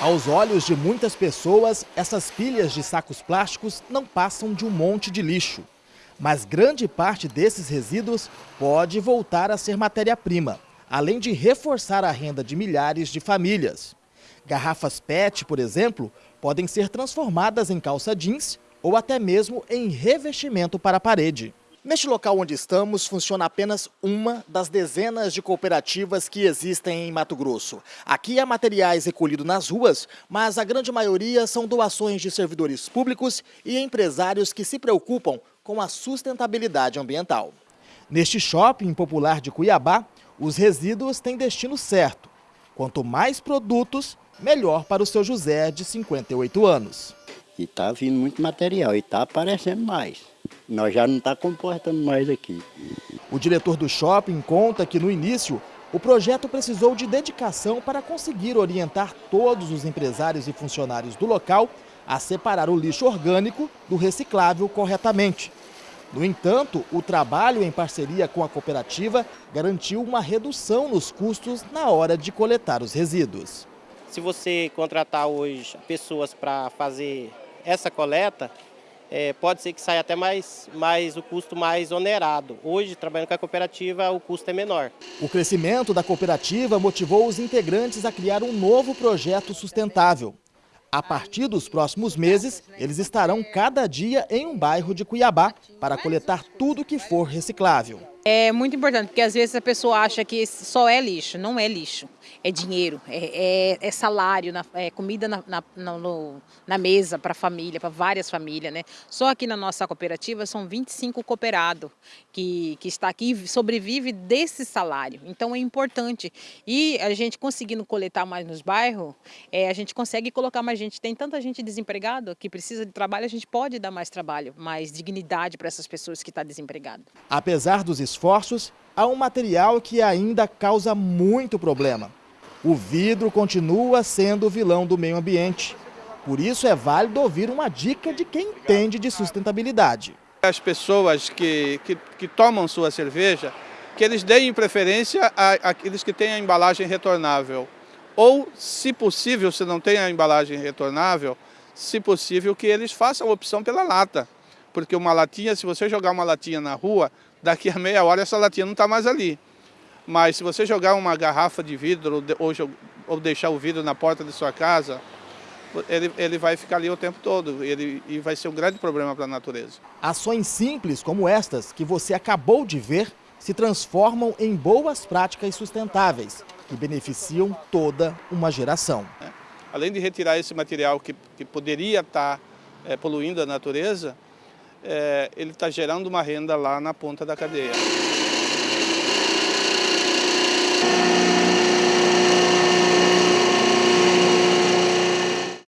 Aos olhos de muitas pessoas, essas pilhas de sacos plásticos não passam de um monte de lixo. Mas grande parte desses resíduos pode voltar a ser matéria-prima, além de reforçar a renda de milhares de famílias. Garrafas PET, por exemplo, podem ser transformadas em calça jeans ou até mesmo em revestimento para a parede. Neste local onde estamos, funciona apenas uma das dezenas de cooperativas que existem em Mato Grosso. Aqui há materiais recolhidos nas ruas, mas a grande maioria são doações de servidores públicos e empresários que se preocupam com a sustentabilidade ambiental. Neste shopping popular de Cuiabá, os resíduos têm destino certo. Quanto mais produtos, melhor para o seu José, de 58 anos. E está vindo muito material e está aparecendo mais. Nós já não está comportando mais aqui. O diretor do shopping conta que no início o projeto precisou de dedicação para conseguir orientar todos os empresários e funcionários do local a separar o lixo orgânico do reciclável corretamente. No entanto, o trabalho em parceria com a cooperativa garantiu uma redução nos custos na hora de coletar os resíduos. Se você contratar hoje pessoas para fazer essa coleta, é, pode ser que saia até mais, mais o custo mais onerado. Hoje, trabalhando com a cooperativa, o custo é menor. O crescimento da cooperativa motivou os integrantes a criar um novo projeto sustentável. A partir dos próximos meses, eles estarão cada dia em um bairro de Cuiabá para coletar tudo que for reciclável. É muito importante, porque às vezes a pessoa acha que só é lixo, não é lixo. É dinheiro, é, é, é salário, é comida na, na, no, na mesa para a família, para várias famílias. Né? Só aqui na nossa cooperativa são 25 cooperados que, que está aqui e sobrevive desse salário. Então é importante. E a gente conseguindo coletar mais nos bairros, é, a gente consegue colocar mais gente. Tem tanta gente desempregada que precisa de trabalho, a gente pode dar mais trabalho, mais dignidade para essas pessoas que estão tá desempregadas. Apesar dos esforços, há um material que ainda causa muito problema. O vidro continua sendo o vilão do meio ambiente. Por isso é válido ouvir uma dica de quem entende de sustentabilidade. As pessoas que, que, que tomam sua cerveja, que eles deem preferência àqueles que têm a embalagem retornável. Ou, se possível, se não tem a embalagem retornável, se possível que eles façam a opção pela lata. Porque uma latinha, se você jogar uma latinha na rua, daqui a meia hora essa latinha não está mais ali. Mas se você jogar uma garrafa de vidro ou, ou deixar o vidro na porta de sua casa, ele, ele vai ficar ali o tempo todo ele, e vai ser um grande problema para a natureza. Ações simples como estas que você acabou de ver se transformam em boas práticas sustentáveis que beneficiam toda uma geração. É. Além de retirar esse material que, que poderia estar tá, é, poluindo a natureza, é, ele está gerando uma renda lá na ponta da cadeia.